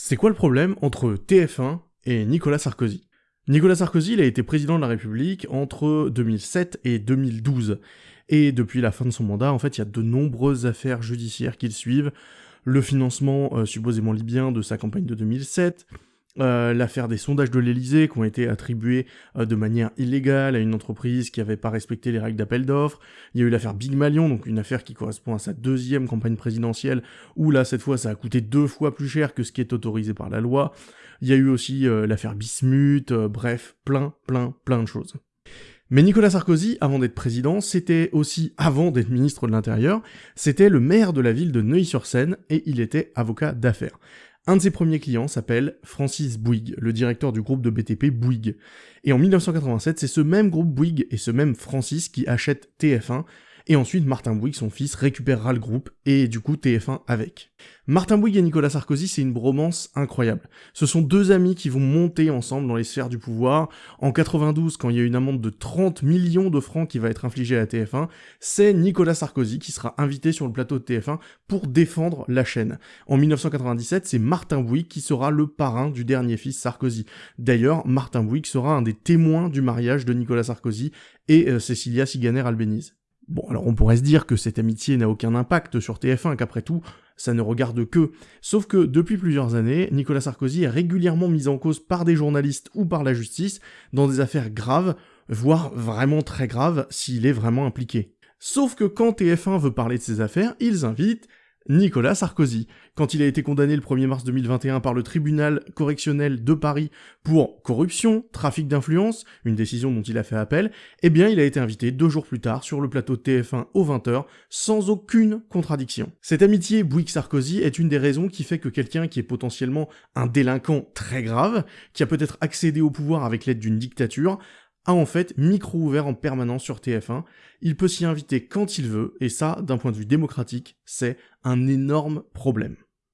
C'est quoi le problème entre TF1 et Nicolas Sarkozy? Nicolas Sarkozy, il a été président de la République entre 2007 et 2012. Et depuis la fin de son mandat, en fait, il y a de nombreuses affaires judiciaires qui le suivent. Le financement euh, supposément libyen de sa campagne de 2007, euh, l'affaire des sondages de l'Elysée qui ont été attribués euh, de manière illégale à une entreprise qui n'avait pas respecté les règles d'appel d'offres. Il y a eu l'affaire Big Malion, donc une affaire qui correspond à sa deuxième campagne présidentielle, où là, cette fois, ça a coûté deux fois plus cher que ce qui est autorisé par la loi. Il y a eu aussi euh, l'affaire Bismuth, bref, plein, plein, plein de choses. Mais Nicolas Sarkozy, avant d'être président, c'était aussi, avant d'être ministre de l'Intérieur, c'était le maire de la ville de Neuilly-sur-Seine et il était avocat d'affaires. Un de ses premiers clients s'appelle Francis Bouygues, le directeur du groupe de BTP Bouygues. Et en 1987, c'est ce même groupe Bouygues et ce même Francis qui achètent TF1, et ensuite Martin Bouygues, son fils, récupérera le groupe, et du coup TF1 avec. Martin Bouygues et Nicolas Sarkozy, c'est une bromance incroyable. Ce sont deux amis qui vont monter ensemble dans les sphères du pouvoir. En 92, quand il y a une amende de 30 millions de francs qui va être infligée à TF1, c'est Nicolas Sarkozy qui sera invité sur le plateau de TF1 pour défendre la chaîne. En 1997, c'est Martin Bouygues qui sera le parrain du dernier fils Sarkozy. D'ailleurs, Martin Bouygues sera un des témoins du mariage de Nicolas Sarkozy et euh, Cécilia Siganer-Albéniz. Bon, alors on pourrait se dire que cette amitié n'a aucun impact sur TF1, qu'après tout, ça ne regarde que. Sauf que depuis plusieurs années, Nicolas Sarkozy est régulièrement mis en cause par des journalistes ou par la justice dans des affaires graves, voire vraiment très graves s'il est vraiment impliqué. Sauf que quand TF1 veut parler de ces affaires, ils invitent Nicolas Sarkozy. Quand il a été condamné le 1er mars 2021 par le tribunal correctionnel de Paris pour corruption, trafic d'influence, une décision dont il a fait appel, eh bien il a été invité deux jours plus tard sur le plateau de TF1 aux 20h sans aucune contradiction. Cette amitié Bouygues-Sarkozy est une des raisons qui fait que quelqu'un qui est potentiellement un délinquant très grave, qui a peut-être accédé au pouvoir avec l'aide d'une dictature, a en fait micro ouvert en permanence sur TF1. Il peut s'y inviter quand il veut, et ça, d'un point de vue démocratique, c'est un énorme problème.